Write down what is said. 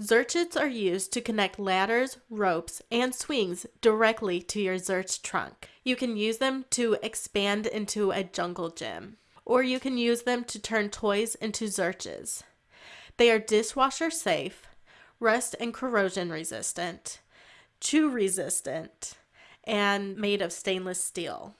Zerchits are used to connect ladders, ropes, and swings directly to your Zerch trunk. You can use them to expand into a jungle gym, or you can use them to turn toys into Zerches. They are dishwasher safe, rust and corrosion resistant, chew resistant, and made of stainless steel.